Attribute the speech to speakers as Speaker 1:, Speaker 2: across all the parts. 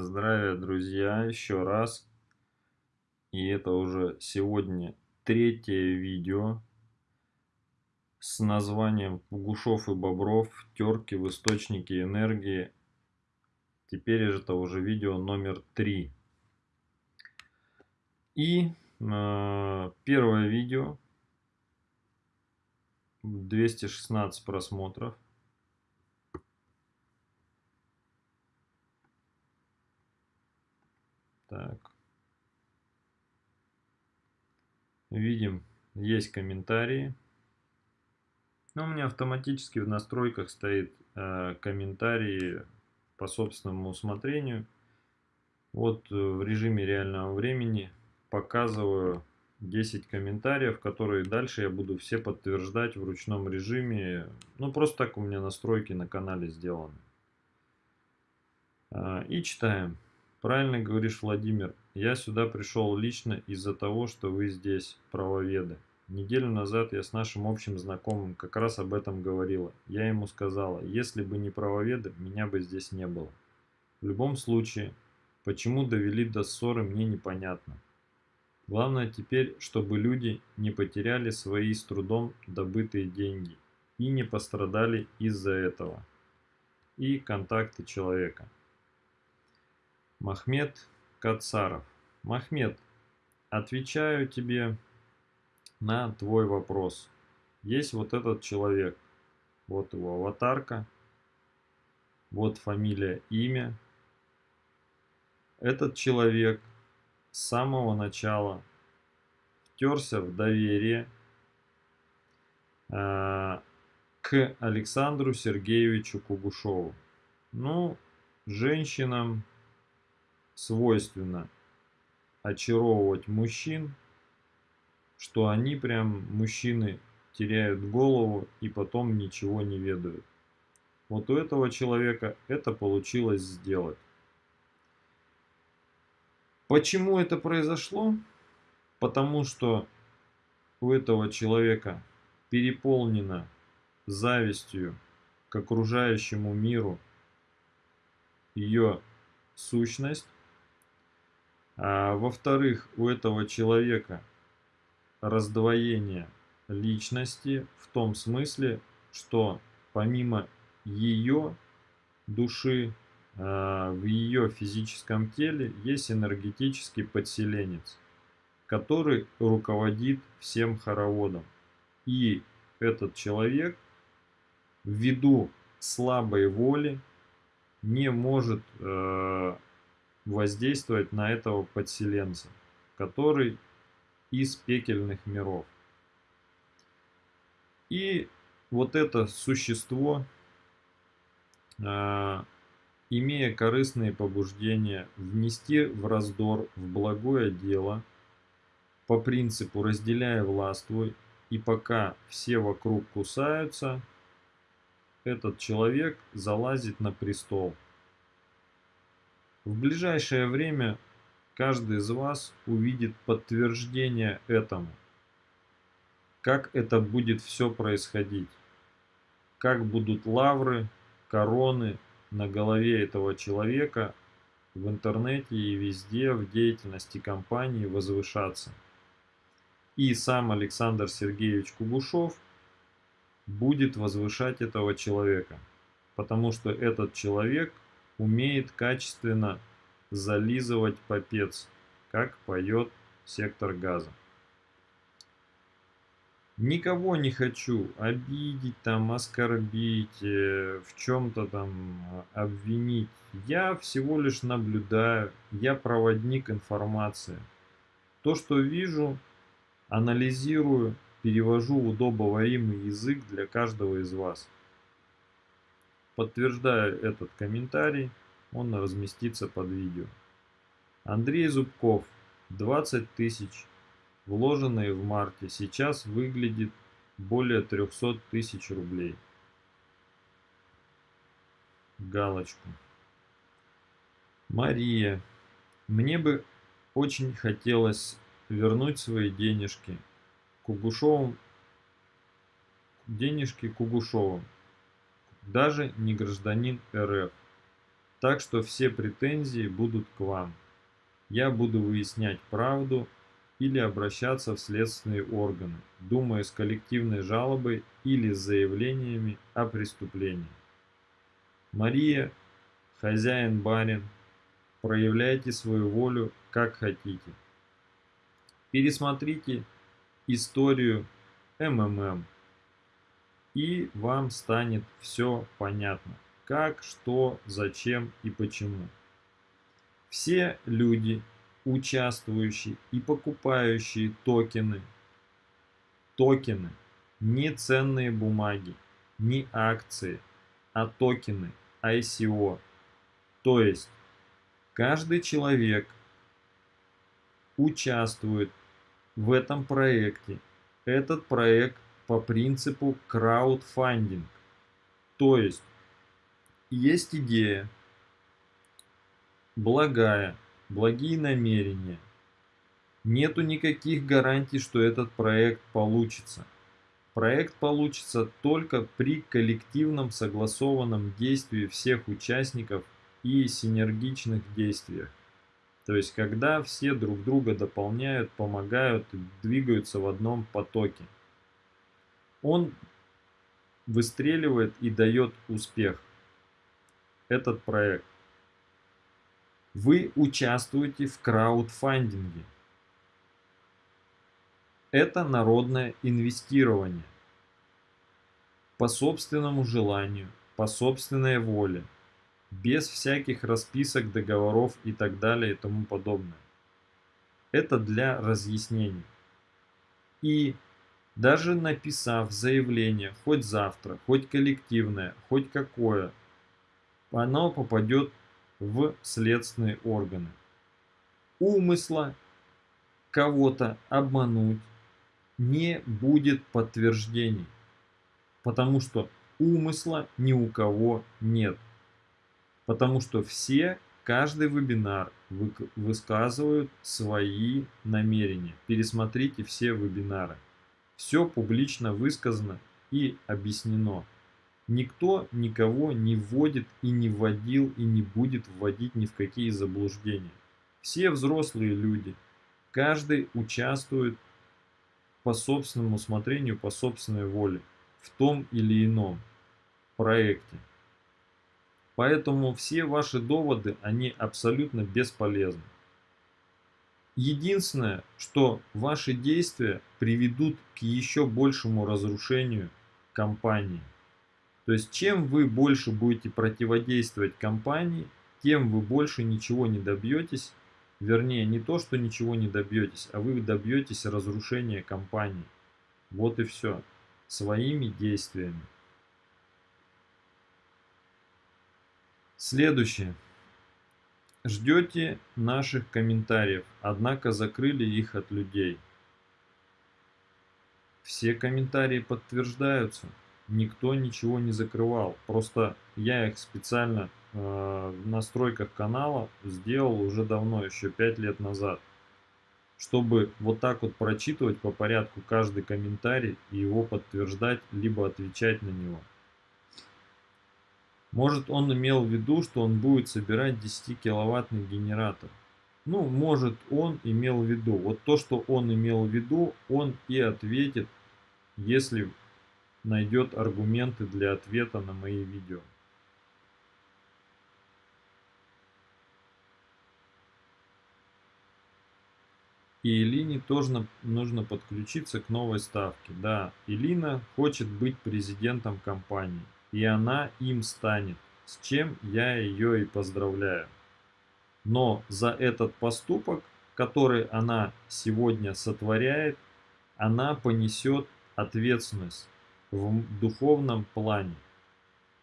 Speaker 1: Здравия, друзья, еще раз. И это уже сегодня третье видео с названием Пугушов и Бобров. Терки в источнике энергии. Теперь это уже видео номер три. И э, первое видео 216 просмотров. Так. Видим, есть комментарии. Но у меня автоматически в настройках стоит э, комментарии по собственному усмотрению. Вот э, в режиме реального времени показываю 10 комментариев, которые дальше я буду все подтверждать в ручном режиме. Ну, просто так у меня настройки на канале сделаны. А, и читаем. Правильно говоришь, Владимир. Я сюда пришел лично из-за того, что вы здесь, правоведы. Неделю назад я с нашим общим знакомым как раз об этом говорила. Я ему сказала, если бы не правоведы, меня бы здесь не было. В любом случае, почему довели до ссоры, мне непонятно. Главное теперь, чтобы люди не потеряли свои с трудом добытые деньги и не пострадали из-за этого. И контакты человека. Махмед Кацаров. Махмед, отвечаю тебе на твой вопрос. Есть вот этот человек. Вот его аватарка. Вот фамилия, имя. Этот человек с самого начала втерся в доверие э, к Александру Сергеевичу Кугушову. Ну, женщинам свойственно очаровывать мужчин, что они прям, мужчины, теряют голову и потом ничего не ведают. Вот у этого человека это получилось сделать. Почему это произошло? Потому что у этого человека переполнено завистью к окружающему миру ее сущность, а, Во-вторых, у этого человека раздвоение личности в том смысле, что помимо ее души, а, в ее физическом теле есть энергетический подселенец, который руководит всем хороводом. И этот человек ввиду слабой воли не может э, воздействовать на этого подселенца, который из пекельных миров. И вот это существо, э, имея корыстные побуждения, внести в раздор, в благое дело, по принципу разделяя властвуй, и пока все вокруг кусаются, этот человек залазит на престол – в ближайшее время каждый из вас увидит подтверждение этому. Как это будет все происходить. Как будут лавры, короны на голове этого человека в интернете и везде в деятельности компании возвышаться. И сам Александр Сергеевич Кугушев будет возвышать этого человека. Потому что этот человек – умеет качественно зализывать попец, как поет сектор газа. Никого не хочу обидеть, там, оскорбить, э, в чем-то там обвинить. Я всего лишь наблюдаю, я проводник информации. То, что вижу, анализирую, перевожу в удобоваримый язык для каждого из вас. Подтверждаю этот комментарий, он разместится под видео. Андрей Зубков, 20 тысяч, вложенные в марте, сейчас выглядит более 300 тысяч рублей. Галочку. Мария, мне бы очень хотелось вернуть свои денежки Кугушовым, денежки Кугушовым даже не гражданин РФ. Так что все претензии будут к вам. Я буду выяснять правду или обращаться в следственные органы, думая с коллективной жалобой или с заявлениями о преступлении. Мария, хозяин-барин, проявляйте свою волю как хотите. Пересмотрите историю МММ, и вам станет все понятно, как, что, зачем и почему. Все люди, участвующие и покупающие токены, токены, не ценные бумаги, не акции, а токены, ICO. То есть каждый человек участвует в этом проекте. Этот проект по принципу краудфандинг. То есть есть идея, благая, благие намерения. Нету никаких гарантий, что этот проект получится. Проект получится только при коллективном согласованном действии всех участников и синергичных действиях. То есть, когда все друг друга дополняют, помогают, двигаются в одном потоке. Он выстреливает и дает успех. Этот проект. Вы участвуете в краудфандинге. Это народное инвестирование. По собственному желанию, по собственной воле, без всяких расписок, договоров и так далее и тому подобное. Это для разъяснений. И даже написав заявление, хоть завтра, хоть коллективное, хоть какое, оно попадет в следственные органы. Умысла кого-то обмануть не будет подтверждений, потому что умысла ни у кого нет. Потому что все, каждый вебинар высказывают свои намерения. Пересмотрите все вебинары. Все публично высказано и объяснено. Никто никого не вводит и не вводил и не будет вводить ни в какие заблуждения. Все взрослые люди, каждый участвует по собственному усмотрению, по собственной воле в том или ином проекте. Поэтому все ваши доводы, они абсолютно бесполезны. Единственное, что ваши действия приведут к еще большему разрушению компании. То есть, чем вы больше будете противодействовать компании, тем вы больше ничего не добьетесь. Вернее, не то, что ничего не добьетесь, а вы добьетесь разрушения компании. Вот и все. Своими действиями. Следующее. Ждете наших комментариев, однако закрыли их от людей. Все комментарии подтверждаются никто ничего не закрывал. Просто я их специально э, в настройках канала сделал уже давно, еще 5 лет назад. Чтобы вот так вот прочитывать по порядку каждый комментарий и его подтверждать, либо отвечать на него. Может он имел в виду, что он будет собирать 10 киловаттный генератор. Ну, может он имел в виду. Вот то, что он имел в виду, он и ответит, если найдет аргументы для ответа на мои видео. И Илине тоже нужно подключиться к новой ставке. Да, Илина хочет быть президентом компании. И она им станет, с чем я ее и поздравляю. Но за этот поступок, который она сегодня сотворяет, она понесет ответственность в духовном плане.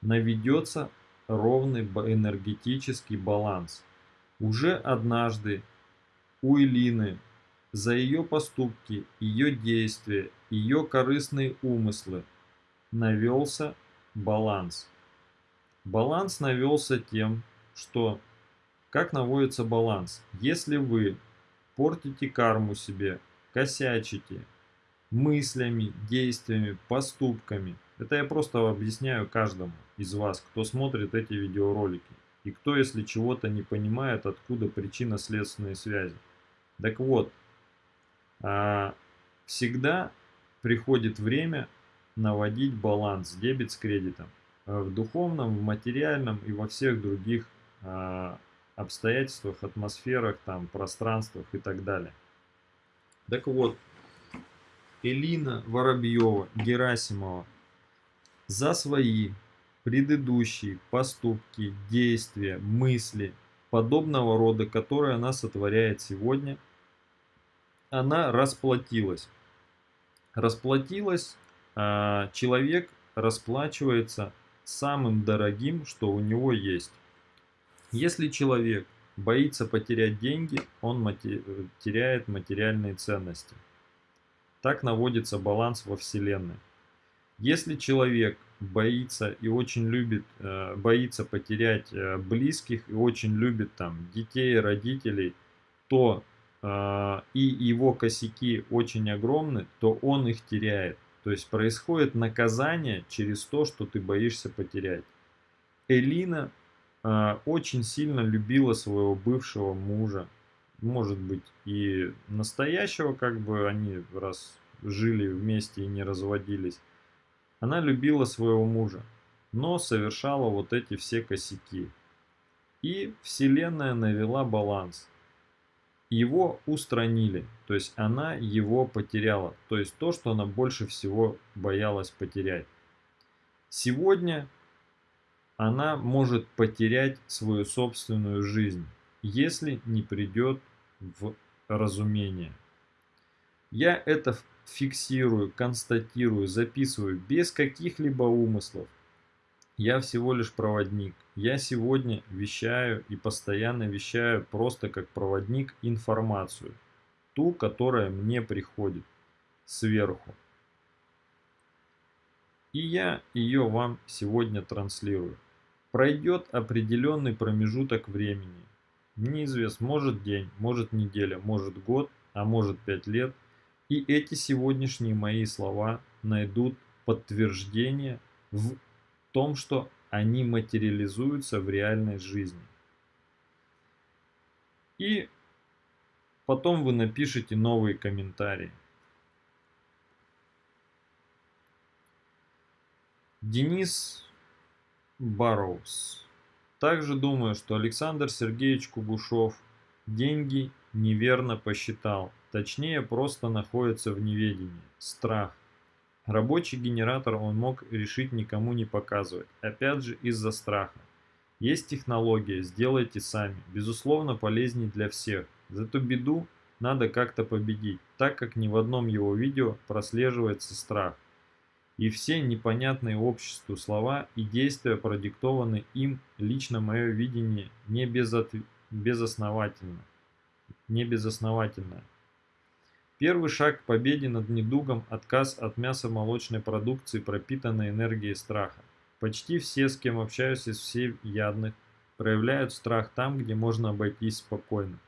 Speaker 1: Наведется ровный энергетический баланс. Уже однажды у Элины за ее поступки, ее действия, ее корыстные умыслы навелся баланс. Баланс навелся тем, что как наводится баланс? Если вы портите карму себе, косячите, мыслями, действиями, поступками. Это я просто объясняю каждому из вас, кто смотрит эти видеоролики. И кто, если чего-то не понимает, откуда причинно-следственные связи? Так вот, а, всегда приходит время наводить баланс, дебет с кредитом. В духовном, в материальном и во всех других а, обстоятельствах, атмосферах, там, пространствах и так далее. Так вот, Элина Воробьева, Герасимова за свои предыдущие поступки, действия, мысли подобного рода, которые она сотворяет сегодня, она расплатилась. Расплатилась, человек расплачивается самым дорогим, что у него есть. Если человек боится потерять деньги, он теряет материальные ценности. Так наводится баланс во Вселенной. Если человек боится и очень любит, э, боится потерять э, близких и очень любит там детей, родителей, то э, и его косяки очень огромны, то он их теряет. То есть происходит наказание через то, что ты боишься потерять. Элина очень сильно любила своего бывшего мужа, может быть и настоящего, как бы они раз жили вместе и не разводились. Она любила своего мужа, но совершала вот эти все косяки. И Вселенная навела баланс. Его устранили, то есть она его потеряла, то есть то, что она больше всего боялась потерять. Сегодня она может потерять свою собственную жизнь, если не придет в разумение. Я это фиксирую, констатирую, записываю без каких-либо умыслов. Я всего лишь проводник. Я сегодня вещаю и постоянно вещаю просто как проводник информацию. Ту, которая мне приходит сверху. И я ее вам сегодня транслирую. Пройдет определенный промежуток времени. Неизвестно, может день, может неделя, может год, а может пять лет – и эти сегодняшние мои слова найдут подтверждение в том, что они материализуются в реальной жизни. И потом вы напишите новые комментарии. Денис Барроуз. Также думаю, что Александр Сергеевич Кугушев деньги неверно посчитал. Точнее, просто находится в неведении. Страх. Рабочий генератор он мог решить никому не показывать. Опять же из-за страха. Есть технология, сделайте сами. Безусловно, полезней для всех. За эту беду надо как-то победить, так как ни в одном его видео прослеживается страх. И все непонятные обществу слова и действия продиктованы им, лично мое видение, не безот... безосновательно. Не безосновательно. Первый шаг к победе над недугом – отказ от мясо-молочной продукции, пропитанной энергией страха. Почти все, с кем общаюсь из всеядных, проявляют страх там, где можно обойтись спокойно.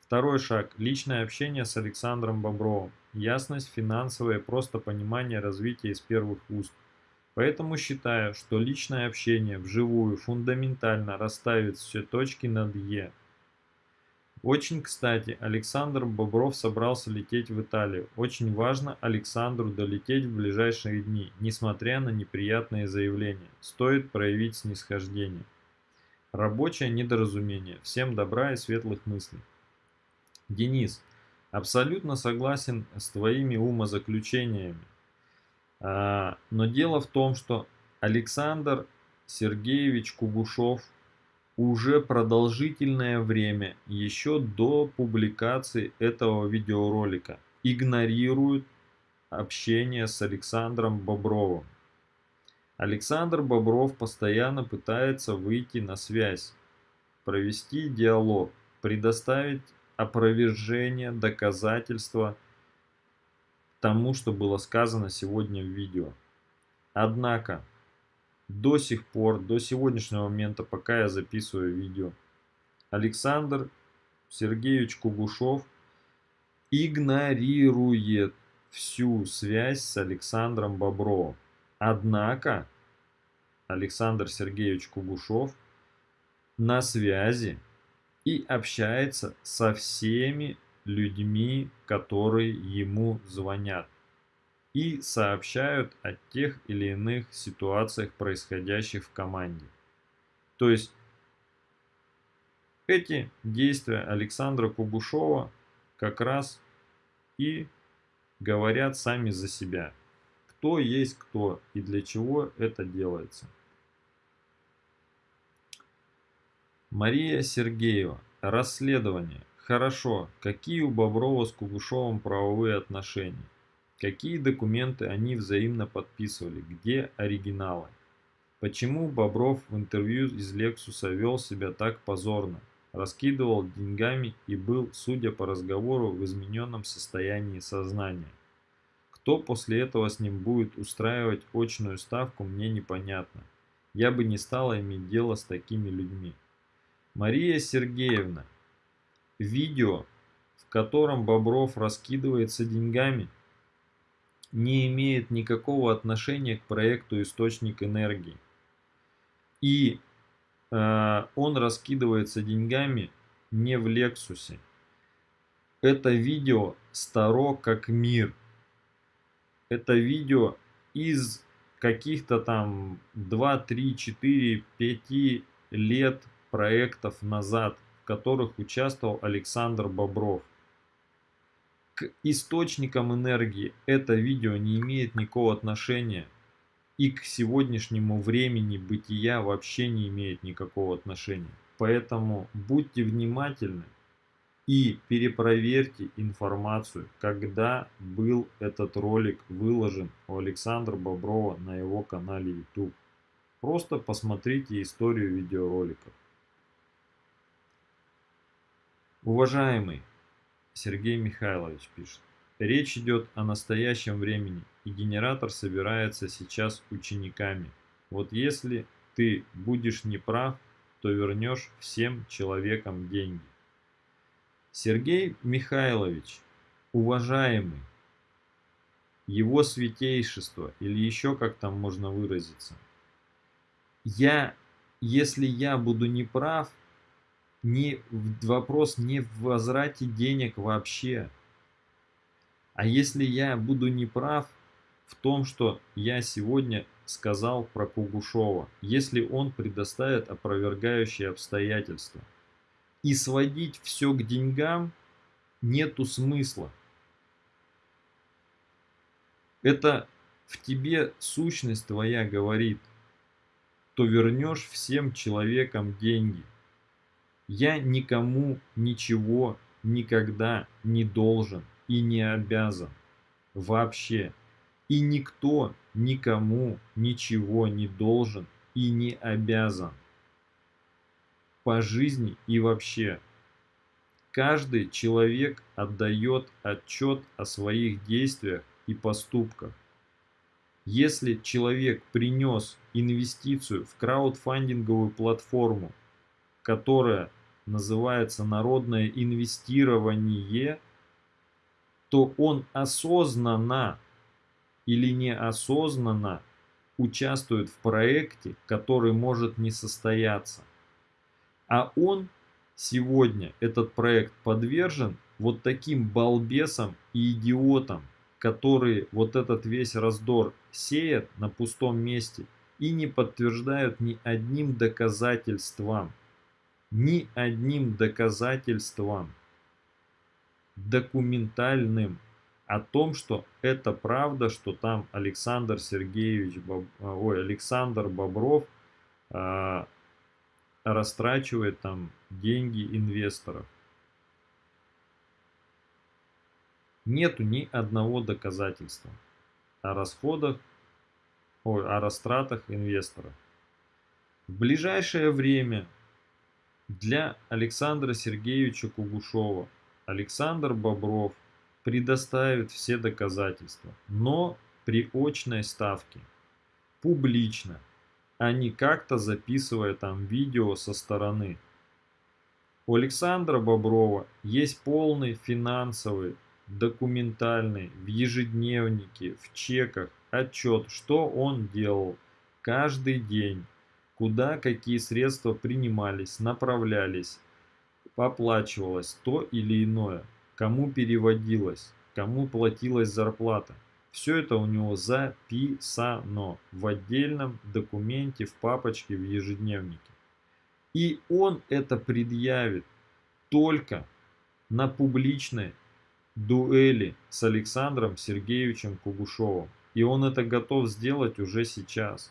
Speaker 1: Второй шаг – личное общение с Александром Бобровым. Ясность, финансовое, просто понимание развития из первых уст. Поэтому считаю, что личное общение вживую фундаментально расставит все точки над «е», очень кстати, Александр Бобров собрался лететь в Италию. Очень важно Александру долететь в ближайшие дни, несмотря на неприятные заявления. Стоит проявить снисхождение. Рабочее недоразумение. Всем добра и светлых мыслей. Денис, абсолютно согласен с твоими умозаключениями. А, но дело в том, что Александр Сергеевич Кугушев уже продолжительное время, еще до публикации этого видеоролика, игнорируют общение с Александром Бобровым. Александр Бобров постоянно пытается выйти на связь, провести диалог, предоставить опровержение, доказательства тому, что было сказано сегодня в видео. Однако, до сих пор, до сегодняшнего момента, пока я записываю видео, Александр Сергеевич Кугушев игнорирует всю связь с Александром Бобровым. Однако Александр Сергеевич Кугушев на связи и общается со всеми людьми, которые ему звонят и сообщают о тех или иных ситуациях, происходящих в команде. То есть эти действия Александра Кугушова как раз и говорят сами за себя. Кто есть кто и для чего это делается. Мария Сергеева. Расследование. Хорошо. Какие у Боброва с Кугушевым правовые отношения? Какие документы они взаимно подписывали? Где оригиналы? Почему Бобров в интервью из Лексуса вел себя так позорно? Раскидывал деньгами и был, судя по разговору, в измененном состоянии сознания. Кто после этого с ним будет устраивать очную ставку, мне непонятно. Я бы не стала иметь дело с такими людьми. Мария Сергеевна, видео, в котором Бобров раскидывается деньгами – не имеет никакого отношения к проекту «Источник энергии». И э, он раскидывается деньгами не в Лексусе. Это видео старо как мир. Это видео из каких-то там 2, 3, 4, 5 лет проектов назад, в которых участвовал Александр Бобров источникам энергии это видео не имеет никакого отношения. И к сегодняшнему времени бытия вообще не имеет никакого отношения. Поэтому будьте внимательны и перепроверьте информацию, когда был этот ролик выложен у Александра Боброва на его канале YouTube. Просто посмотрите историю видеороликов. Уважаемый, Сергей Михайлович пишет. Речь идет о настоящем времени, и генератор собирается сейчас учениками. Вот если ты будешь неправ, то вернешь всем человекам деньги. Сергей Михайлович, уважаемый, его святейшество, или еще как там можно выразиться, я, если я буду неправ, не вопрос не в возврате денег вообще. А если я буду неправ в том, что я сегодня сказал про Кугушова, если он предоставит опровергающие обстоятельства. И сводить все к деньгам нету смысла. Это в тебе сущность твоя говорит, то вернешь всем человекам деньги. Я никому ничего никогда не должен и не обязан. Вообще. И никто никому ничего не должен и не обязан. По жизни и вообще. Каждый человек отдает отчет о своих действиях и поступках. Если человек принес инвестицию в краудфандинговую платформу, которая называется народное инвестирование, то он осознанно или неосознанно участвует в проекте, который может не состояться. А он сегодня, этот проект, подвержен вот таким балбесам и идиотам, которые вот этот весь раздор сеят на пустом месте и не подтверждают ни одним доказательством ни одним доказательством документальным о том, что это правда, что там Александр Сергеевич, Боб... ой, Александр Бобров э, растрачивает там деньги инвесторов. Нету ни одного доказательства о расходах, ой, о растратах инвесторов. В ближайшее время для Александра Сергеевича Кугушева. Александр Бобров предоставит все доказательства, но при очной ставке, публично, а не как-то записывая там видео со стороны. У Александра Боброва есть полный финансовый, документальный, в ежедневнике, в чеках отчет, что он делал каждый день, куда какие средства принимались, направлялись, оплачивалось то или иное, кому переводилось, кому платилась зарплата. Все это у него записано в отдельном документе, в папочке, в ежедневнике. И он это предъявит только на публичной дуэли с Александром Сергеевичем Кугушевым. И он это готов сделать уже сейчас.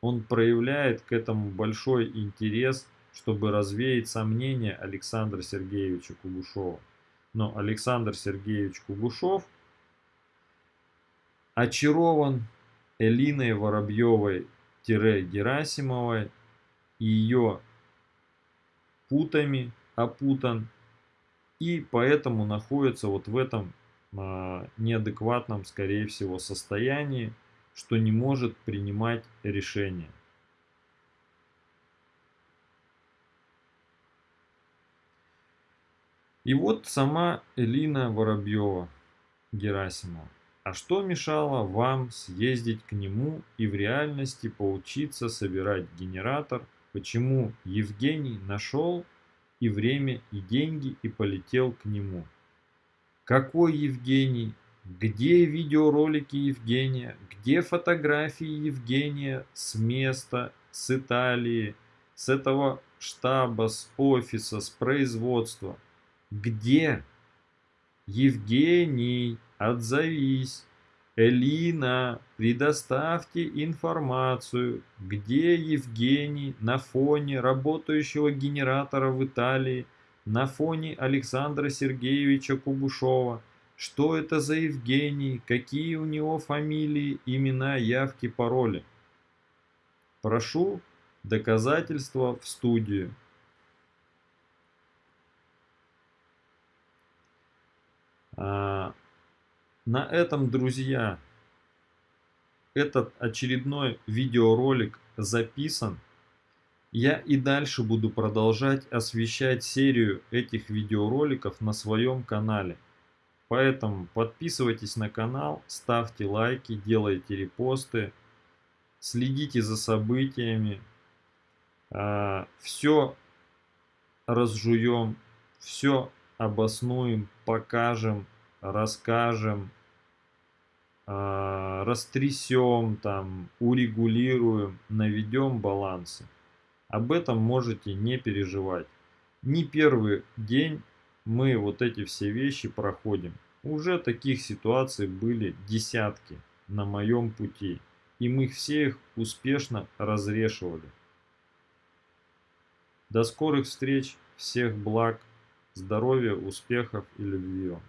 Speaker 1: Он проявляет к этому большой интерес, чтобы развеять сомнения Александра Сергеевича Кугушева. Но Александр Сергеевич Кугушев очарован Элиной Воробьевой-Герасимовой и ее путами опутан и поэтому находится вот в этом э, неадекватном, скорее всего, состоянии, что не может принимать решения. И вот сама Элина Воробьева Герасимова. А что мешало вам съездить к нему и в реальности поучиться собирать генератор? Почему Евгений нашел и время, и деньги и полетел к нему. Какой Евгений? Где видеоролики Евгения? Где фотографии Евгения с места, с Италии, с этого штаба, с офиса, с производства? Где? Евгений, отзовись. Элина, предоставьте информацию, где Евгений на фоне работающего генератора в Италии, на фоне Александра Сергеевича Кубушова. Что это за Евгений, какие у него фамилии, имена, явки, пароли. Прошу доказательства в студию. А, на этом, друзья, этот очередной видеоролик записан. Я и дальше буду продолжать освещать серию этих видеороликов на своем канале. Поэтому подписывайтесь на канал, ставьте лайки, делайте репосты, следите за событиями. А, все разжуем, все обоснуем, покажем, расскажем, а, растрясем, там, урегулируем, наведем балансы. Об этом можете не переживать. Не первый день мы вот эти все вещи проходим. Уже таких ситуаций были десятки на моем пути. И мы все их успешно разрешивали. До скорых встреч, всех благ, здоровья, успехов и любви вам.